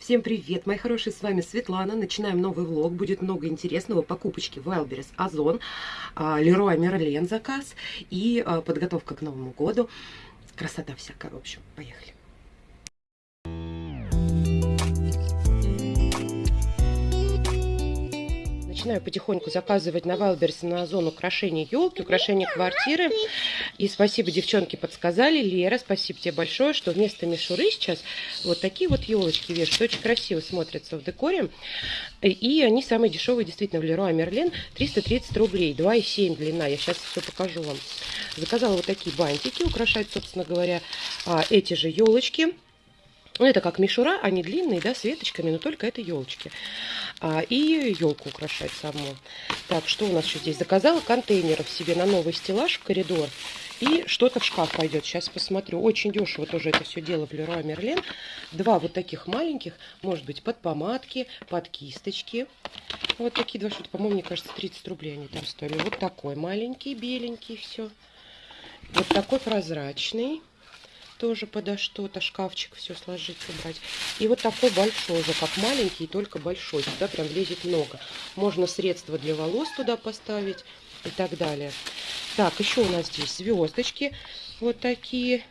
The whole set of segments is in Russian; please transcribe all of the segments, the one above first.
Всем привет, мои хорошие, с вами Светлана. Начинаем новый влог, будет много интересного. Покупочки Wildberries, Озон, Леруа Мерлен заказ и а, подготовка к Новому году. Красота всякая, в общем, поехали. Начинаю потихоньку заказывать на Вайлберс на Озон украшения елки, украшения квартиры. И спасибо, девчонки, подсказали. Лера, спасибо тебе большое, что вместо мишуры сейчас вот такие вот елочки вешают. Очень красиво смотрятся в декоре. И они самые дешевые, действительно, в Леруа Мерлен. 330 рублей, 2,7 длина. Я сейчас все покажу вам. Заказала вот такие бантики, украшать, собственно говоря, а, эти же елочки. Ну, это как мишура, они длинные, да, с веточками, но только это елочки. А, и елку украшать саму. Так, что у нас еще здесь? Заказала контейнеров себе на новый стеллаж в коридор. И что-то в шкаф пойдет. Сейчас посмотрю. Очень дешево тоже это все дело в Леруа Мерлен. Два вот таких маленьких. Может быть, под помадки, под кисточки. Вот такие два что-то, по-моему, мне кажется, 30 рублей они там стоили. Вот такой маленький, беленький, все. Вот такой прозрачный тоже подо что-то, шкафчик все сложить, собрать. И вот такой большой уже, как маленький, только большой. Сюда прям влезет много. Можно средства для волос туда поставить и так далее. Так, еще у нас здесь звездочки вот такие.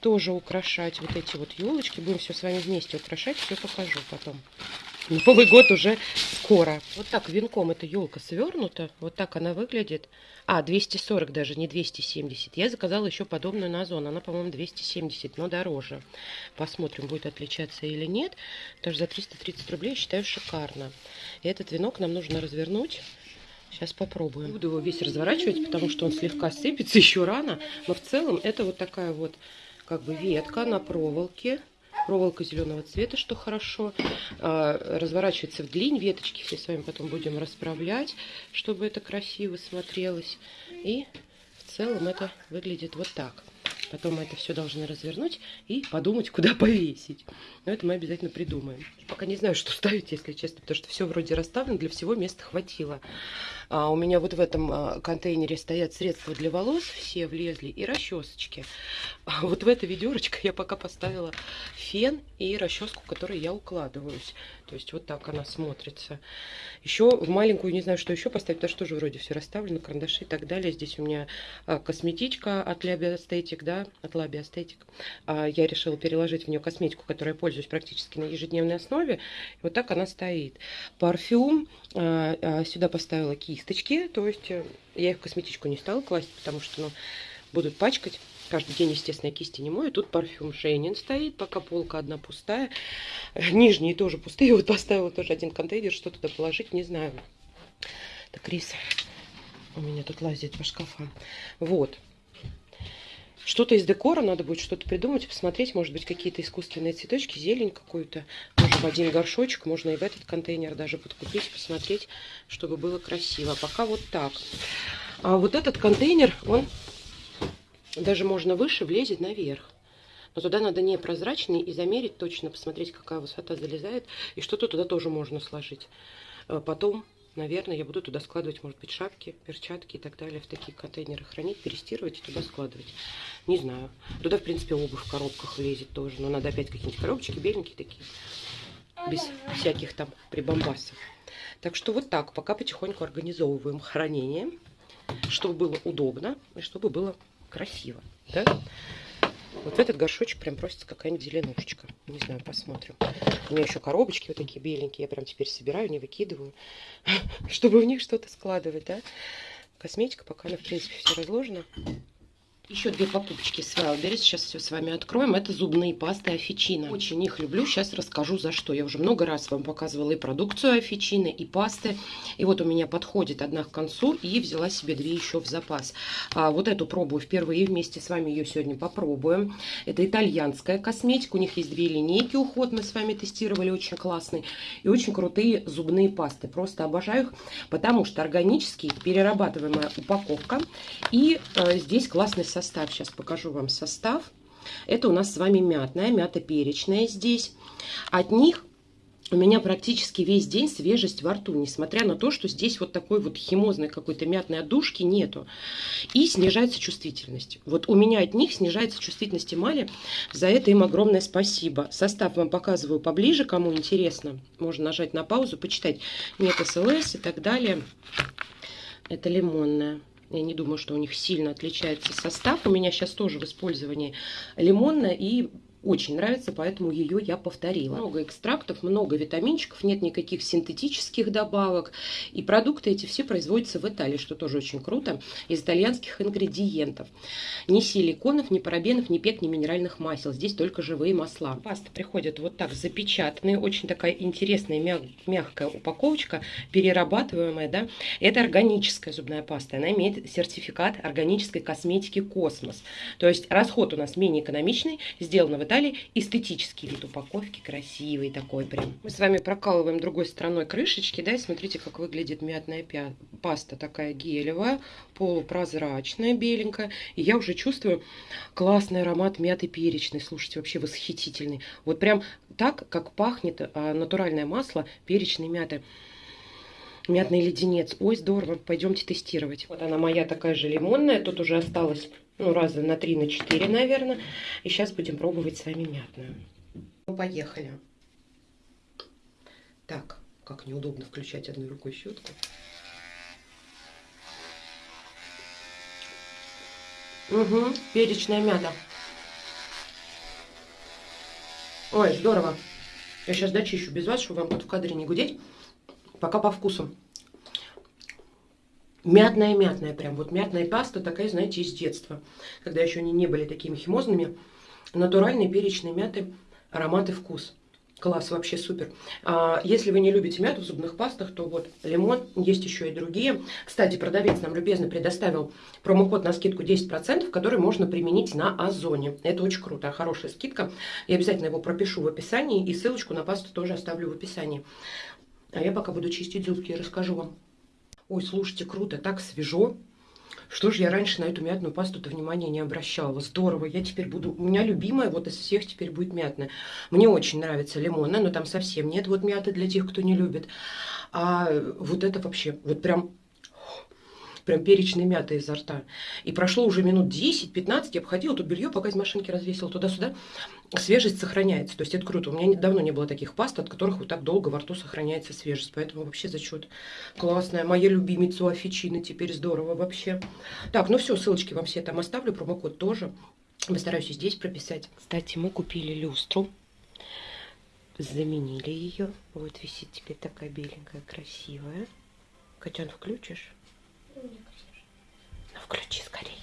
Тоже украшать вот эти вот елочки. Будем все с вами вместе украшать, все покажу потом. Новый год уже скоро. Вот так венком эта елка свернута. Вот так она выглядит. А, 240 даже, не 270. Я заказала еще подобную на Озон. Она, по-моему, 270, но дороже. Посмотрим, будет отличаться или нет. Тоже за 330 рублей считаю шикарно. И этот венок нам нужно развернуть. Сейчас попробуем. Буду его весь разворачивать, потому что он слегка сыпется еще рано. Но в целом это вот такая вот как бы ветка на проволоке проволока зеленого цвета, что хорошо. А, разворачивается в длинь, веточки все с вами потом будем расправлять, чтобы это красиво смотрелось. И в целом это выглядит вот так. Потом мы это все должны развернуть и подумать, куда повесить. Но это мы обязательно придумаем. Пока не знаю, что ставить, если честно, потому что все вроде расставлено, для всего места хватило. А у меня вот в этом а, контейнере стоят средства для волос, все влезли, и расчесочки. А вот в это ведерочко я пока поставила фен и расческу, которой я укладываюсь. То есть вот так она смотрится. Еще в маленькую, не знаю, что еще поставить, потому что тоже вроде все расставлено, карандаши и так далее. Здесь у меня а, косметичка от Labi Aesthetic, да, от Labi Aesthetic. А, я решила переложить в нее косметику, которой я пользуюсь практически на ежедневной основе. И вот так она стоит. Парфюм. А, сюда поставила кисть кисточки. То есть э, я их в косметичку не стала класть, потому что ну, будут пачкать. Каждый день, естественно, я кисти не мою. Тут парфюм Шейнин стоит, пока полка одна пустая. Нижние тоже пустые. Вот поставила тоже один контейнер, что туда положить, не знаю. Так, рис у меня тут лазит по шкафам. Вот. Что-то из декора, надо будет что-то придумать, посмотреть, может быть, какие-то искусственные цветочки, зелень какую-то. Может, в один горшочек, можно и в этот контейнер даже подкупить, посмотреть, чтобы было красиво. Пока вот так. А вот этот контейнер, он даже можно выше влезет наверх. Но туда надо не прозрачный и замерить точно, посмотреть, какая высота залезает. И что-то туда тоже можно сложить. А потом наверное, я буду туда складывать, может быть, шапки, перчатки и так далее, в такие контейнеры хранить, перестирывать и туда складывать. Не знаю. Туда, в принципе, обувь в коробках влезет тоже, но надо опять какие-нибудь коробочки беленькие такие, без всяких там прибамбасов. Так что вот так, пока потихоньку организовываем хранение, чтобы было удобно и чтобы было красиво, да? Вот в этот горшочек прям просится какая-нибудь зеленушечка. Не знаю, посмотрим. У меня еще коробочки вот такие беленькие. Я прям теперь собираю, не выкидываю, чтобы в них что-то складывать, да. Косметика пока она, в принципе, все разложена. Еще две покупочки с Wildberries. Сейчас все с вами откроем. Это зубные пасты Офичина. Очень их люблю. Сейчас расскажу за что. Я уже много раз вам показывала и продукцию Офичины, и пасты. И вот у меня подходит одна к концу. И взяла себе две еще в запас. А, вот эту пробую впервые. Вместе с вами ее сегодня попробуем. Это итальянская косметика. У них есть две линейки уход. Мы с вами тестировали. Очень классные. И очень крутые зубные пасты. Просто обожаю их. Потому что органический, перерабатываемая упаковка. И э, здесь классный состав. Сейчас покажу вам состав. Это у нас с вами мятная, мята перечная здесь. От них у меня практически весь день свежесть во рту, несмотря на то, что здесь вот такой вот химозной какой-то мятной отдушки нету. И снижается чувствительность. Вот у меня от них снижается чувствительность эмали, за это им огромное спасибо. Состав вам показываю поближе, кому интересно. Можно нажать на паузу, почитать. Нет СЛС и так далее. Это лимонная. Я не думаю, что у них сильно отличается состав. У меня сейчас тоже в использовании лимонная и очень нравится, поэтому ее я повторила. Много экстрактов, много витаминчиков, нет никаких синтетических добавок. И продукты эти все производятся в Италии, что тоже очень круто, из итальянских ингредиентов. Ни силиконов, ни парабенов, ни ПЭГ, ни минеральных масел. Здесь только живые масла. Паста приходит вот так запечатанная, очень такая интересная мяг мягкая упаковочка, перерабатываемая. Да? Это органическая зубная паста. Она имеет сертификат органической косметики «Космос». То есть расход у нас менее экономичный, сделано в Италии эстетический вид упаковки, красивый такой прям. Мы с вами прокалываем другой стороной крышечки, да, и смотрите, как выглядит мятная паста, такая гелевая, полупрозрачная, беленькая. И я уже чувствую классный аромат мяты перечной, слушайте, вообще восхитительный. Вот прям так, как пахнет а, натуральное масло перечной мяты мятный леденец. Ой, здорово, пойдемте тестировать. Вот она моя такая же лимонная, тут уже осталось ну, раза на 3, на 4, наверное. И сейчас будем пробовать с вами мятную. Ну, поехали. Так, как неудобно включать одной рукой щетку. Угу, перечная мята. Ой, здорово. Я сейчас дочищу без вас, чтобы вам тут в кадре не гудеть. Пока по вкусу. Мятная-мятная прям. Вот мятная паста такая, знаете, из детства. Когда еще они не были такими химозными. Натуральные перечные мяты, аромат и вкус. Класс, вообще супер. А, если вы не любите мяту в зубных пастах, то вот лимон, есть еще и другие. Кстати, продавец нам любезно предоставил промокод на скидку 10%, который можно применить на Озоне. Это очень круто, хорошая скидка. Я обязательно его пропишу в описании и ссылочку на пасту тоже оставлю в описании. А я пока буду чистить зубки и расскажу вам. Ой, слушайте, круто, так свежо. Что же я раньше на эту мятную пасту-то внимания не обращала? Здорово, я теперь буду... У меня любимая вот из всех теперь будет мятная. Мне очень нравится лимонная, но там совсем нет вот мяты для тех, кто не любит. А вот это вообще, вот прям прям перечной мяты изо рта. И прошло уже минут 10-15, я обходила тут белье, пока из машинки развесила туда-сюда. Свежесть сохраняется, то есть это круто. У меня давно не было таких паст, от которых вот так долго во рту сохраняется свежесть. Поэтому вообще зачет. Классная. Моя любимица Афичина теперь здорово вообще. Так, ну все, ссылочки вам все там оставлю, промокод тоже. Постараюсь здесь прописать. Кстати, мы купили люстру заменили ее. Вот висит теперь такая беленькая, красивая. Котян, включишь? Ну, включи скорее.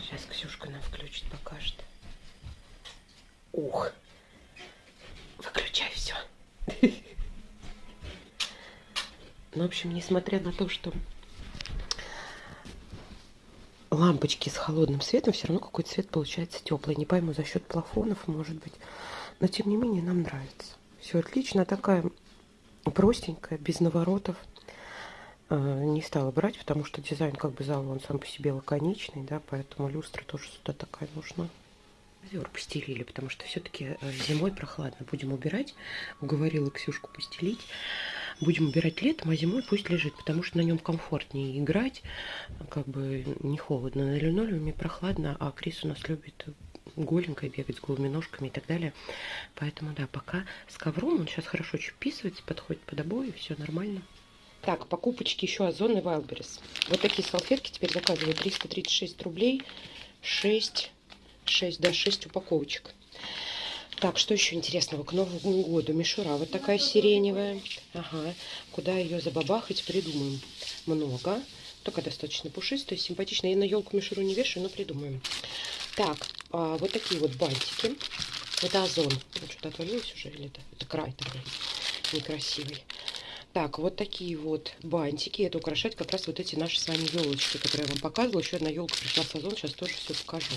Сейчас Ксюшка нам включит, покажет. Ух. Выключай все. Ну, в общем, несмотря на то, что лампочки с холодным светом, все равно какой-то цвет получается теплый. Не пойму, за счет плафонов, может быть. Но, тем не менее, нам нравится. Все отлично. Такая простенькая, без наворотов. Э, не стала брать, потому что дизайн как бы зала, он сам по себе лаконичный, да, поэтому люстра тоже сюда такая нужна. Ковер постелили, потому что все-таки э, зимой прохладно. Будем убирать. Уговорила Ксюшку постелить. Будем убирать летом, а зимой пусть лежит, потому что на нем комфортнее играть. Как бы не холодно. На линолеуме прохладно, а Крис у нас любит голенькой бегать с голыми ножками и так далее. Поэтому, да, пока с ковром он сейчас хорошо вписывается, подходит под обои, все нормально. Так, покупочки еще Озон и Вайлберис. Вот такие салфетки теперь заказываю. 336 рублей. 6, 6, да, 6 упаковочек. Так, что еще интересного? К Новому году мишура вот такая сиреневая. Ага, куда ее забабахать, придумаем. Много. Только достаточно пушистая, симпатичная. Я на елку мишуру не вешаю, но придумаем. Так, а, вот такие вот бантики. Это озон. Что-то отвалилось уже или это? Это край такой некрасивый. Так, вот такие вот бантики. Это украшать как раз вот эти наши с вами елочки, которые я вам показывала. Еще одна елка пришла в сезон. Сейчас тоже все покажу.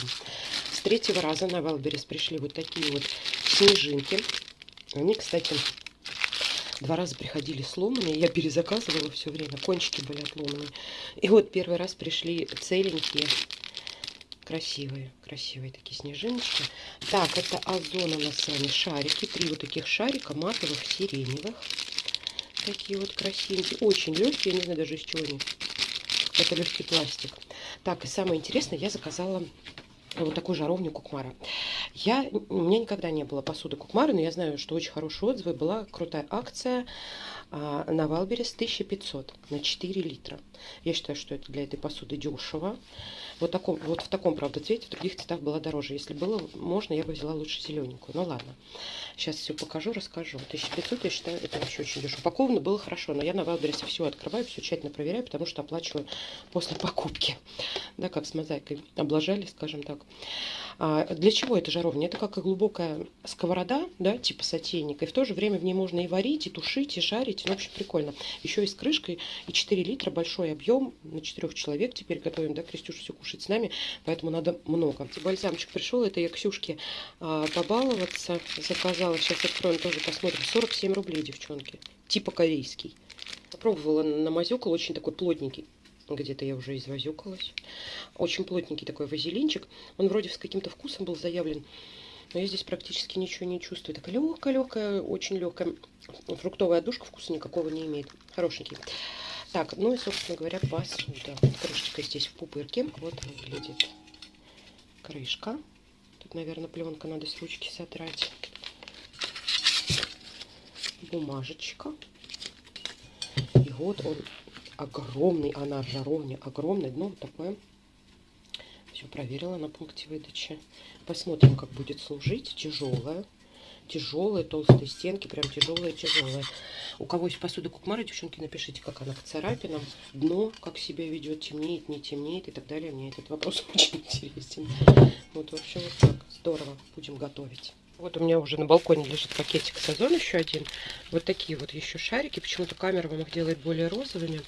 С третьего раза на Wildberries пришли вот такие вот снежинки. Они, кстати, два раза приходили сломанные. Я перезаказывала все время. Кончики были отломаны. И вот первый раз пришли целенькие. Красивые, красивые такие снежиночки. Так, это Озон у нас с вами шарики. Три вот таких шарика матовых, сиреневых. Такие вот красивенькие. Очень легкие, не знаю даже из чего они. Это легкий пластик. Так, и самое интересное, я заказала вот такую жаровню Кукмара. Я, у меня никогда не было посуды Кукмара, но я знаю, что очень хорошие отзывы. Была крутая акция а, на Wildberries 1500 на 4 литра. Я считаю, что это для этой посуды дешево. Вот, таком, вот в таком, правда, цвете, в других цветах была дороже. Если было можно, я бы взяла лучше зелененькую. Ну ладно, сейчас все покажу, расскажу. 1500, я считаю, это вообще очень дешево. Упаковано было хорошо, но я на Wildberries е все открываю, все тщательно проверяю, потому что оплачиваю после покупки. Да, как с мозаикой облажали, скажем так. А для чего эта жаровня? Это как и глубокая сковорода, да, типа сотейника. И в то же время в ней можно и варить, и тушить, и жарить. Ну, в общем, прикольно. Еще и с крышкой, и 4 литра, большой объем. На 4 человек теперь готовим, да, Крестюша все кушать с нами, поэтому надо много. Бальзамчик пришел, это я Ксюшке а, побаловаться заказала. Сейчас откроем, тоже посмотрим. 47 рублей, девчонки. Типа корейский. Попробовала на мазюкал, очень такой плотненький. Где-то я уже извозюкалась. Очень плотненький такой вазелинчик. Он вроде с каким-то вкусом был заявлен. Но я здесь практически ничего не чувствую. Такая легкая-легкая, очень легкая. Фруктовая душка вкуса никакого не имеет. Хорошенький. Так, ну и, собственно говоря, посуда. Крышечка здесь в пупырке. Вот выглядит крышка. Тут, наверное, пленка надо с ручки сотрать. Бумажечка. И вот он огромный, она жаровня огромная, дно вот такое. Все проверила на пункте выдачи. Посмотрим, как будет служить. Тяжелая. Тяжелые, толстые стенки, прям тяжелые, тяжелые. У кого есть посуда Кукмара, девчонки, напишите, как она к царапинам, дно, как себя ведет, темнеет, не темнеет и так далее. Мне этот вопрос очень интересен. Вот, в общем, вот так. Здорово. Будем готовить. Вот у меня уже на балконе лежит пакетик Сазон еще один. Вот такие вот еще шарики. Почему-то камера вам их делает более розовыми.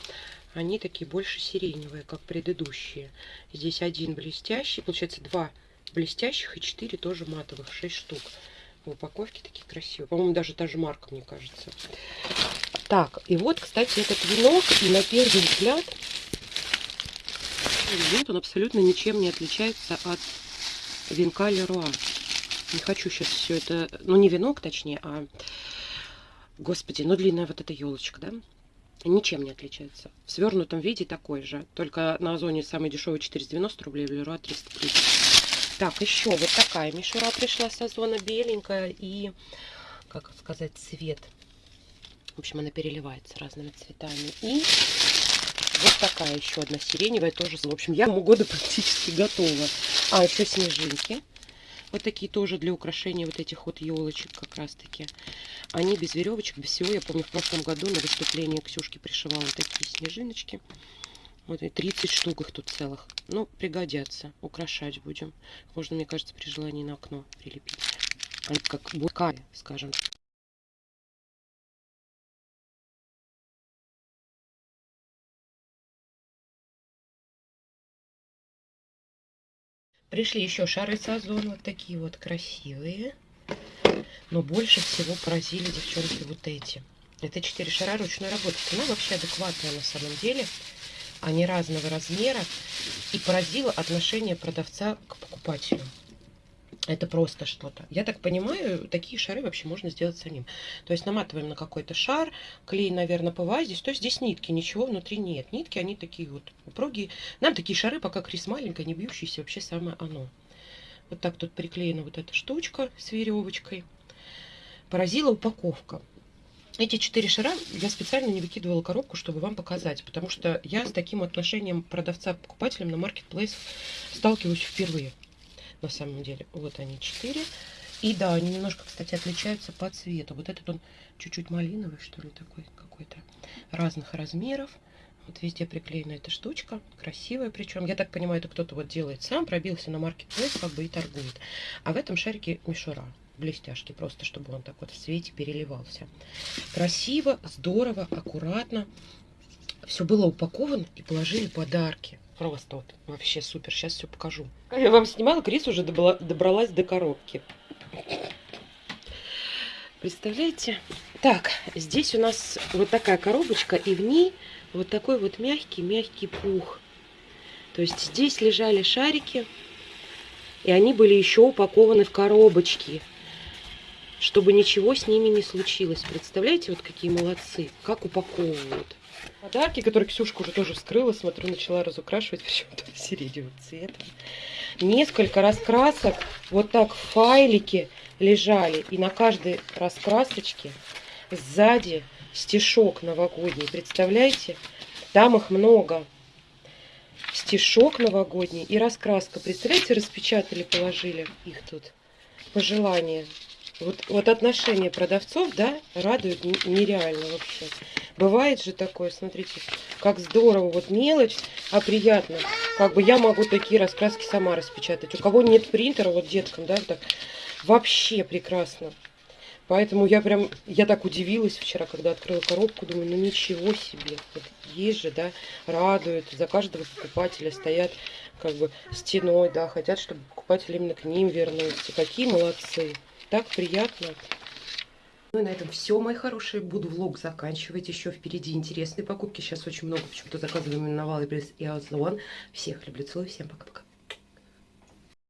Они такие больше сиреневые, как предыдущие. Здесь один блестящий. Получается два блестящих и четыре тоже матовых. Шесть штук. В упаковке такие красивые. По-моему, даже та же марка, мне кажется. Так, и вот, кстати, этот венок. И на первый взгляд, вот он абсолютно ничем не отличается от венка Леруа. Не хочу сейчас все это... Ну, не венок, точнее, а... Господи, ну длинная вот эта елочка, да? Ничем не отличается. В свернутом виде такой же. Только на Озоне самый дешевый 490 рублей, в Леруа 330. Так, еще вот такая мишура пришла с Озона, беленькая и, как сказать, цвет. В общем, она переливается разными цветами. И вот такая еще одна сиреневая тоже. В общем, я к года практически готова. А, еще снежинки. Вот такие тоже для украшения вот этих вот елочек как раз таки. Они без веревочек, без всего. Я помню, в прошлом году на выступлении Ксюшки пришивала такие снежиночки. Вот и 30 штук их тут целых. Ну, пригодятся. Украшать будем. Можно, мне кажется, при желании на окно прилепить. Как булка, скажем. Пришли еще шары с озон, вот такие вот красивые. Но больше всего поразили девчонки вот эти. Это 4 шара ручной работы. Цена вообще адекватная на самом деле. Они разного размера. И поразило отношение продавца к покупателю. Это просто что-то. Я так понимаю, такие шары вообще можно сделать самим. То есть наматываем на какой-то шар, клей, наверное, ПВА здесь. То есть здесь нитки, ничего внутри нет. Нитки, они такие вот упругие. Нам такие шары, пока Крис маленькая, не бьющиеся, вообще самое оно. Вот так тут приклеена вот эта штучка с веревочкой. Поразила упаковка. Эти четыре шара я специально не выкидывала коробку, чтобы вам показать, потому что я с таким отношением продавца к покупателям на маркетплейс сталкиваюсь впервые на самом деле. Вот они четыре. И да, они немножко, кстати, отличаются по цвету. Вот этот он чуть-чуть малиновый, что ли, такой какой-то. Разных размеров. Вот везде приклеена эта штучка. Красивая причем. Я так понимаю, это кто-то вот делает сам. Пробился на маркетплейс, как бы и торгует. А в этом шарике мишура. Блестяшки. Просто, чтобы он так вот в свете переливался. Красиво, здорово, аккуратно. Все было упаковано и положили подарки. Просто вот вообще супер. Сейчас все покажу. Я вам снимала, Крис уже добрала, добралась до коробки. Представляете? Так, здесь у нас вот такая коробочка, и в ней вот такой вот мягкий-мягкий пух. То есть здесь лежали шарики, И они были еще упакованы в коробочки, чтобы ничего с ними не случилось. Представляете, вот какие молодцы, как упаковывают. Подарки, которые Ксюшка уже тоже вскрыла, смотрю, начала разукрашивать почему-то сиреневым цветом. Несколько раскрасок вот так в файлике лежали. И на каждой раскрасочке сзади стишок новогодний. Представляете? Там их много. Стишок новогодний и раскраска. Представляете, распечатали, положили их тут. Пожелания. Вот, вот отношение продавцов, да, радует нереально вообще. Бывает же такое, смотрите, как здорово, вот мелочь, а приятно. Как бы я могу такие раскраски сама распечатать. У кого нет принтера, вот деткам, да, так вообще прекрасно. Поэтому я прям, я так удивилась вчера, когда открыла коробку, думаю, ну ничего себе. Вот есть же, да, радует, за каждого покупателя стоят как бы стеной, да, хотят, чтобы покупатель именно к ним вернулся. Какие молодцы. Так приятно. Ну и на этом все, мои хорошие. Буду влог заканчивать. Еще впереди интересные покупки. Сейчас очень много почему-то заказываем на Wildberries и Озон. Всех люблю, целую. Всем пока-пока.